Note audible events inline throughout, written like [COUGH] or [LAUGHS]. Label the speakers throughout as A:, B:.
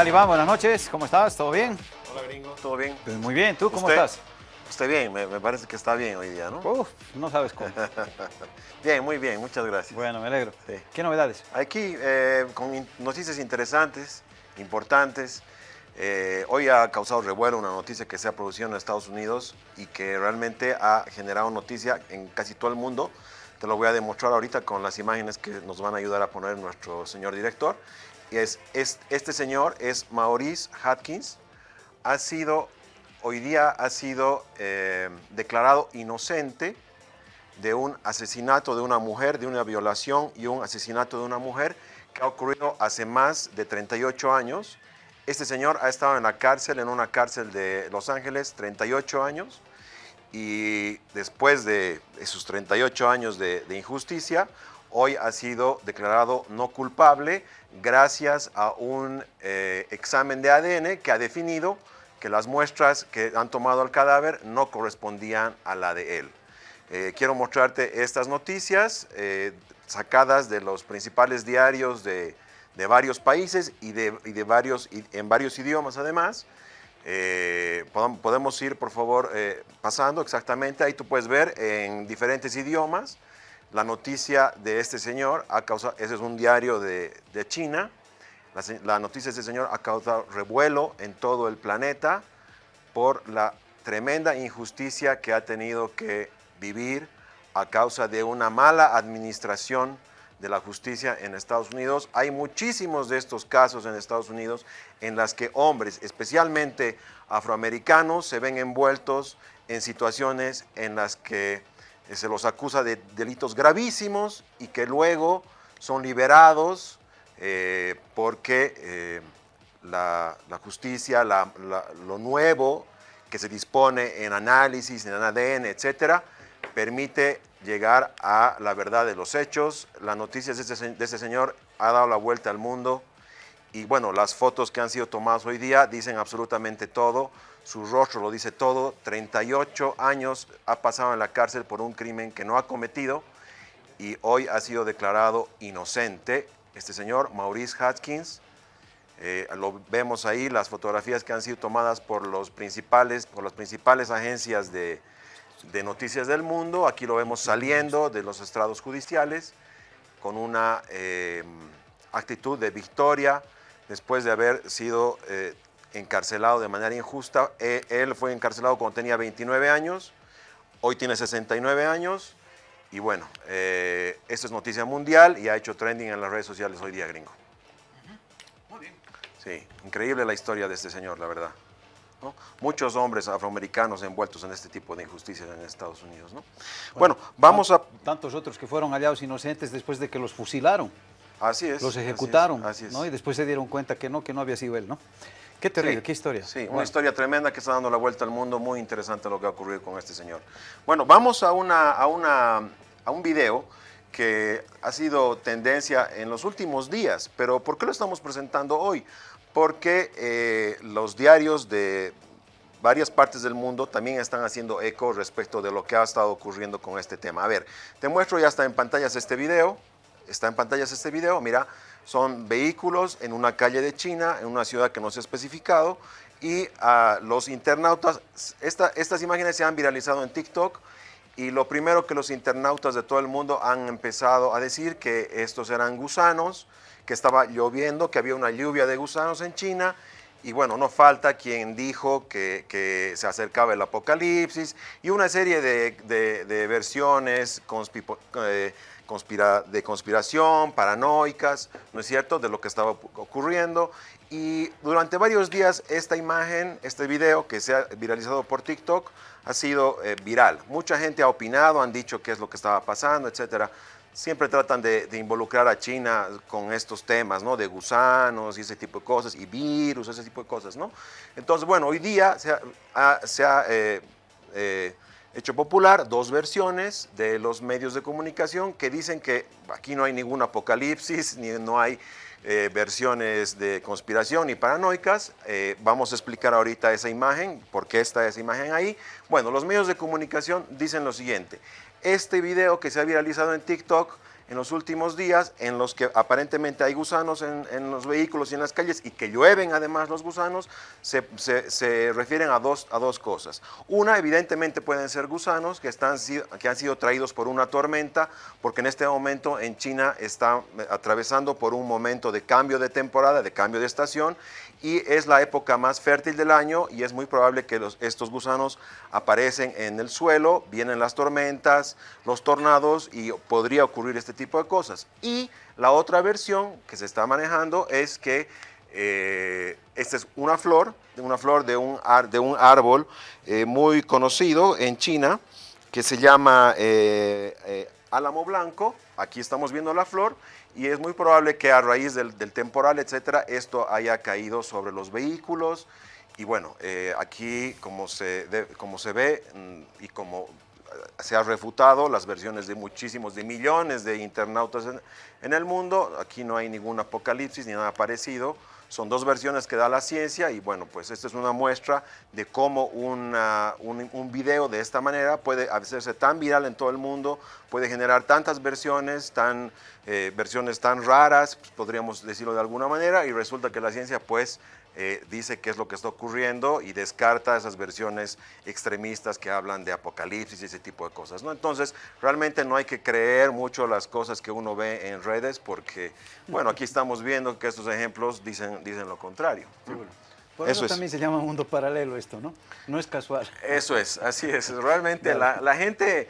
A: ¿Qué tal Iván? Buenas noches, ¿cómo estás? ¿Todo bien?
B: Hola gringo, ¿todo bien?
A: Pues muy bien, ¿tú cómo
B: ¿Usted?
A: estás?
B: Usted bien, me, me parece que está bien hoy día, ¿no?
A: Uf, no sabes cómo. [LAUGHS]
B: bien, muy bien, muchas gracias.
A: Bueno, me alegro.
B: Sí.
A: ¿Qué novedades?
B: Aquí eh, con in- noticias interesantes, importantes. Eh, hoy ha causado revuelo una noticia que se ha producido en Estados Unidos y que realmente ha generado noticia en casi todo el mundo. Te lo voy a demostrar ahorita con las imágenes que nos van a ayudar a poner nuestro señor director. Es, es- este señor es Maurice Hatkins. Ha sido, hoy día ha sido eh, declarado inocente de un asesinato de una mujer, de una violación y un asesinato de una mujer que ha ocurrido hace más de 38 años. Este señor ha estado en la cárcel, en una cárcel de Los Ángeles, 38 años, y después de esos 38 años de injusticia, hoy ha sido declarado no culpable gracias a un eh, examen de ADN que ha definido que las muestras que han tomado al cadáver no correspondían a la de él. Eh, quiero mostrarte estas noticias eh, sacadas de los principales diarios de, de varios países y, de, y de varios, en varios idiomas además. Podemos ir, por favor, pasando exactamente. Ahí tú puedes ver en diferentes idiomas la noticia de este señor. Ha causado, ese es un diario de, de China. La, noticia de este señor ha causado revuelo en todo el planeta por la tremenda injusticia que ha tenido que vivir a causa de una mala administración de la justicia en Estados Unidos. Hay muchísimos de estos casos en Estados Unidos en las que hombres, especialmente afroamericanos, se ven envueltos en situaciones en las que se los acusa de delitos gravísimos y que luego son liberados eh, porque eh, la, justicia, lo nuevo que se dispone en análisis, en ADN, etcétera, permite llegar a la verdad de los hechos. La noticia de este, de este señor ha dado la vuelta al mundo y bueno, las fotos que han sido tomadas hoy día dicen absolutamente todo. Su rostro lo dice todo. 38 años ha pasado en la cárcel por un crimen que no ha cometido y hoy ha sido declarado inocente. Este señor, Maurice Hatkins, eh, lo vemos ahí, las fotografías que han sido tomadas por, los principales, por las principales agencias de, noticias del mundo. Aquí lo vemos saliendo de los estrados judiciales con una eh, actitud de victoria después de haber sido eh, encarcelado de manera injusta. Eh, él fue encarcelado cuando tenía 29 años, hoy tiene 69 años. Y bueno, eh, esto es noticia mundial y ha hecho trending en las redes sociales hoy día, gringo. Sí, increíble la historia de este señor, la verdad. ¿no? Muchos hombres afroamericanos envueltos en este tipo de injusticias en Estados Unidos. ¿no? Bueno, vamos a...
A: Tantos otros que fueron hallados inocentes después de que los fusilaron,
B: Así es.
A: los
B: así es,
A: ejecutaron,
B: Así es.
A: ¿no? Y después se dieron cuenta que no, que no había sido él, ¿no? Qué terrible,
B: Sí,
A: qué historia.
B: Sí, una historia tremenda que está dando la vuelta al mundo, muy interesante lo que ha ocurrido con este señor. Bueno, vamos a, una, a, una, a un video que ha sido tendencia en los últimos días, pero ¿por qué lo estamos presentando hoy? Porque eh, los diarios de varias partes del mundo también están haciendo eco respecto de lo que ha estado ocurriendo con este tema. A ver, te muestro, ya está en pantallas este video, está en pantallas este video, mira, son vehículos en una calle de China, en una ciudad que no se ha especificado, y ah, los internautas, esta- estas imágenes se han viralizado en TikTok, y lo primero que los internautas de todo el mundo han empezado a decir que estos eran gusanos, que estaba lloviendo, que había una lluvia de gusanos en China, y bueno, no falta quien dijo que, que se acercaba el apocalipsis y una serie de, de- de versiones conspipo- eh, de conspiración, paranoicas, ¿no es cierto?, de lo que estaba ocurriendo. Y durante varios días esta imagen, este video que se ha viralizado por TikTok ha sido eh, viral. Mucha gente ha opinado, han dicho qué es lo que estaba pasando, etcétera siempre tratan de, involucrar a China con estos temas, ¿no? De gusanos y ese tipo de cosas, y virus, ese tipo de cosas, ¿no? Entonces, bueno, hoy día se ha, ha- se ha, eh, eh, hecho popular dos versiones de los medios de comunicación que dicen que aquí no hay ningún apocalipsis, ni no hay eh, versiones de conspiración ni paranoicas. Eh, vamos a explicar ahorita esa imagen, por qué está esa imagen ahí. Bueno, los medios de comunicación dicen lo siguiente. Este video que se ha viralizado en TikTok en los últimos días en los que aparentemente hay gusanos en, los vehículos y en las calles y que llueven además los gusanos, se, refieren a dos, a dos cosas. Una, evidentemente pueden ser gusanos que, están, que han sido traídos por una tormenta, porque en este momento en China está atravesando por un momento de cambio de temporada, de cambio de estación, y es la época más fértil del año y es muy probable que estos gusanos aparecen en el suelo, vienen las tormentas, los tornados y podría ocurrir este tipo de cosas. Y la otra versión que se está manejando es que eh, esta es una flor, una flor de un, de un árbol eh, muy conocido en China que se llama eh, álamo blanco. Aquí estamos viendo la flor y es muy probable que a raíz del, temporal, etcétera, esto haya caído sobre los vehículos. Y bueno, eh, aquí como se, como se ve mm, y como eh, se ha refutado las versiones de muchísimos, de millones de internautas en, el mundo, aquí no hay ningún apocalipsis ni nada parecido, son dos versiones que da la ciencia y bueno, pues esta es una muestra de cómo un, un, video de esta manera puede hacerse tan viral en todo el mundo, puede generar tantas versiones, tan, eh, versiones tan raras, pues, podríamos decirlo de alguna manera, y resulta que la ciencia pues eh, dice qué es lo que está ocurriendo y descarta esas versiones extremistas que hablan de apocalipsis y ese tipo de cosas. ¿no? Entonces, realmente no hay que creer mucho las cosas que uno ve en redes porque, bueno, aquí estamos viendo que estos ejemplos dicen, dicen lo contrario.
A: Por eso, también se llama mundo paralelo esto, ¿no? No es casual.
B: Eso es, así es. Realmente la, la gente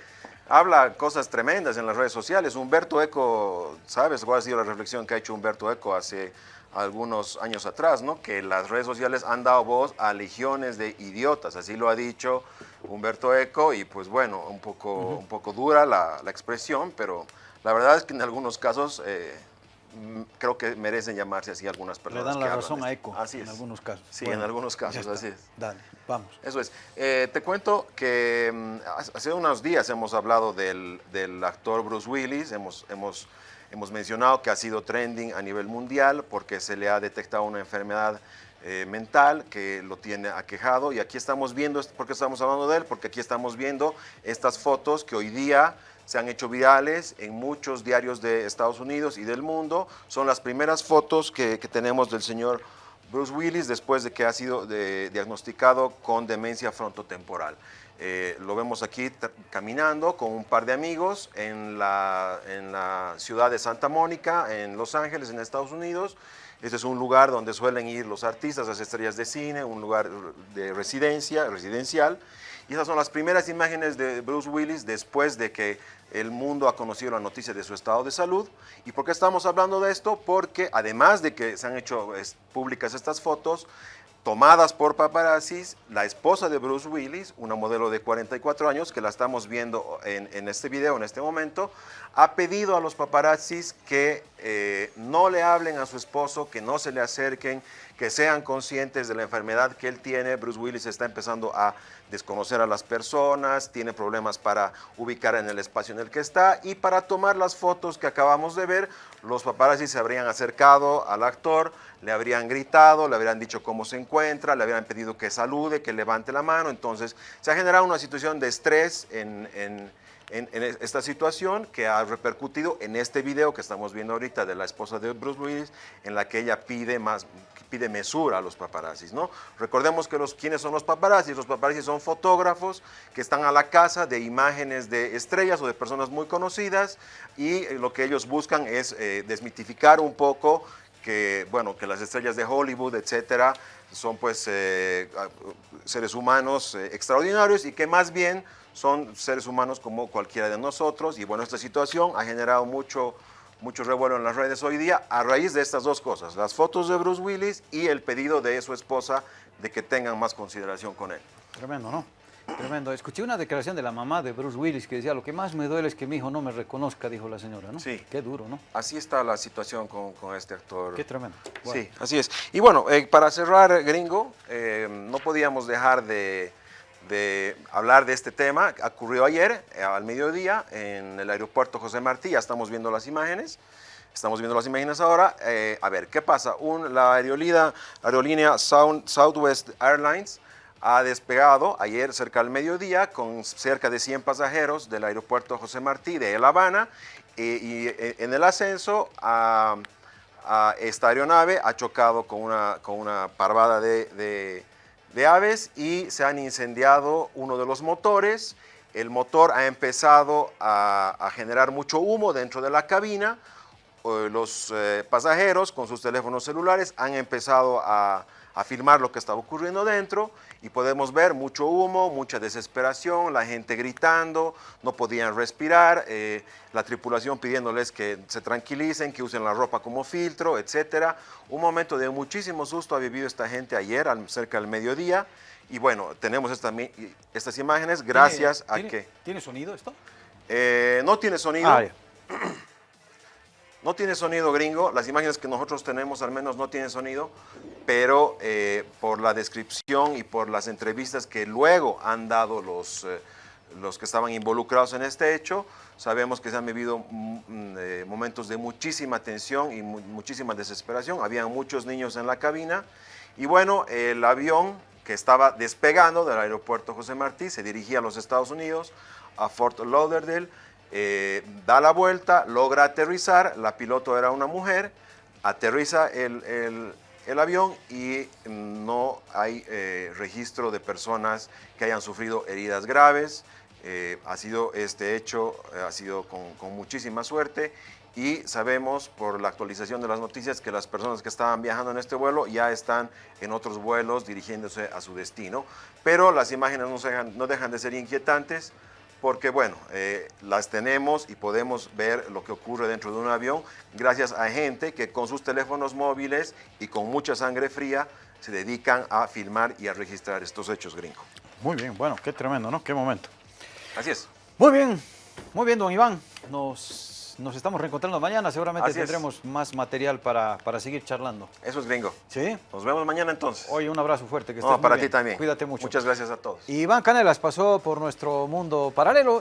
B: habla cosas tremendas en las redes sociales. Humberto Eco, ¿sabes cuál ha sido la reflexión que ha hecho Humberto Eco hace algunos años atrás, ¿no? que las redes sociales han dado voz a legiones de idiotas, así lo ha dicho Humberto Eco, y pues bueno, un poco, un poco dura la, expresión, pero la verdad es que en algunos casos eh, creo que merecen llamarse así algunas personas.
A: Le dan la razón a Eco, así en algunos casos.
B: Sí, en algunos casos, así es.
A: Dale, vamos.
B: Eso es. Eh, te cuento que mm, hace unos días hemos hablado del, del actor Bruce Willis, hemos... hemos Hemos mencionado que ha sido trending a nivel mundial porque se le ha detectado una enfermedad eh, mental que lo tiene aquejado y aquí estamos viendo, ¿por qué estamos hablando de él? Porque aquí estamos viendo estas fotos que hoy día se han hecho virales en muchos diarios de Estados Unidos y del mundo. Son las primeras fotos que, tenemos del señor Bruce Willis después de que ha sido diagnosticado con demencia frontotemporal. Eh, lo vemos aquí caminando con un par de amigos en la, en la, ciudad de Santa Mónica, en Los Ángeles, en Estados Unidos. Este es un lugar donde suelen ir los artistas, las estrellas de cine, un lugar de residencia, residencial. Y esas son las primeras imágenes de Bruce Willis después de que el mundo ha conocido la noticia de su estado de salud. ¿Y por qué estamos hablando de esto? Porque además de que se han hecho públicas estas fotos, tomadas por paparazzis, la esposa de Bruce Willis, una modelo de 44 años, que la estamos viendo en, este video en este momento, ha pedido a los paparazzis que eh, no le hablen a su esposo, que no se le acerquen, que sean conscientes de la enfermedad que él tiene. Bruce Willis está empezando a desconocer a las personas, tiene problemas para ubicar en el espacio en el que está y para tomar las fotos que acabamos de ver, los paparazzi se habrían acercado al actor, le habrían gritado, le habrían dicho cómo se encuentra, le habrían pedido que salude, que levante la mano. Entonces, se ha generado una situación de estrés en, esta situación que ha repercutido en este video que estamos viendo ahorita de la esposa de Bruce Willis, en la que ella pide, más, pide mesura a los paparazzis. ¿no? Recordemos que los, ¿quiénes son los paparazzis? Los paparazzis son fotógrafos que están a la casa de imágenes de estrellas o de personas muy conocidas y lo que ellos buscan es eh, desmitificar un poco que, bueno, que las estrellas de Hollywood, etcétera, son pues eh, seres humanos eh, extraordinarios y que más bien son seres humanos como cualquiera de nosotros. Y bueno, esta situación ha generado mucho, mucho revuelo en las redes hoy día a raíz de estas dos cosas, las fotos de Bruce Willis y el pedido de su esposa de que tengan más consideración con él.
A: Tremendo, ¿no? Tremendo. Escuché una declaración de la mamá de Bruce Willis que decía, lo que más me duele es que mi hijo no me reconozca, dijo la señora, ¿no?
B: Sí.
A: Qué duro, ¿no?
B: Así está la situación con, con este actor.
A: Qué tremendo.
B: Sí, así es. Y bueno, eh, para cerrar, gringo, eh, no podíamos dejar de, de, hablar de este tema. Ocurrió ayer, eh, al mediodía, en el aeropuerto José Martí, ya estamos viendo las imágenes. Estamos viendo las imágenes ahora. a ver, ¿qué pasa? Un, la aerolínea, aerolínea Southwest Airlines ha despegado ayer cerca del mediodía con cerca de 100 pasajeros del aeropuerto José Martí de La Habana eh, y eh, en el ascenso a, a esta aeronave ha chocado con una, con una parvada de, de- aves y se han incendiado uno de los motores. El motor ha empezado a, generar mucho humo dentro de la cabina. Eh, Los pasajeros con sus teléfonos celulares han empezado a, a filmar lo que estaba ocurriendo dentro y podemos ver mucho humo, mucha desesperación, la gente gritando, no podían respirar, eh, la tripulación pidiéndoles que se tranquilicen, que usen la ropa como filtro, etc. Un momento de muchísimo susto ha vivido esta gente ayer, al- cerca del mediodía. Y bueno, tenemos esta estas imágenes gracias
A: ¿Tiene-
B: a
A: tiene-
B: que
A: ¿Tiene sonido esto?
B: eh, no tiene sonido.
A: Ah. [CLEARS THROAT]
B: No tiene sonido gringo, las imágenes que nosotros tenemos al menos no tienen sonido, pero eh, por la descripción y por las entrevistas que luego han dado los, eh, los que estaban involucrados en este hecho, sabemos que se han vivido mm, eh, momentos de muchísima tensión y mu- muchísima desesperación. Habían muchos niños en la cabina y bueno, el avión que estaba despegando del aeropuerto José Martí se dirigía a los Estados Unidos, a Fort Lauderdale, eh, da la vuelta, logra aterrizar, la piloto era una mujer, aterriza el, el- avión y no hay eh, registro de personas que hayan sufrido heridas graves. Eh, ha sido este hecho, ha sido con, muchísima suerte y sabemos por la actualización de las noticias que las personas que estaban viajando en este vuelo ya están en otros vuelos dirigiéndose a su destino. Pero las imágenes no, dejan, no dejan de ser inquietantes porque bueno, eh, las tenemos y podemos ver lo que ocurre dentro de un avión gracias a gente que con sus teléfonos móviles y con mucha sangre fría se dedican a filmar y a registrar estos hechos gringos.
A: Muy bien, bueno, qué tremendo, ¿no? Qué momento.
B: Así es.
A: Muy bien, muy bien, don Iván. Nos, nos estamos reencontrando mañana. Seguramente
B: Así es.
A: tendremos más material para, para seguir charlando.
B: Eso es gringo.
A: ¿Sí?
B: Nos vemos mañana entonces.
A: Oye, un abrazo fuerte. Que
B: No,
A: estés muy
B: para
A: bien.
B: ti también.
A: Cuídate mucho.
B: Muchas gracias a todos.
A: Iván Canelas pasó por nuestro mundo paralelo.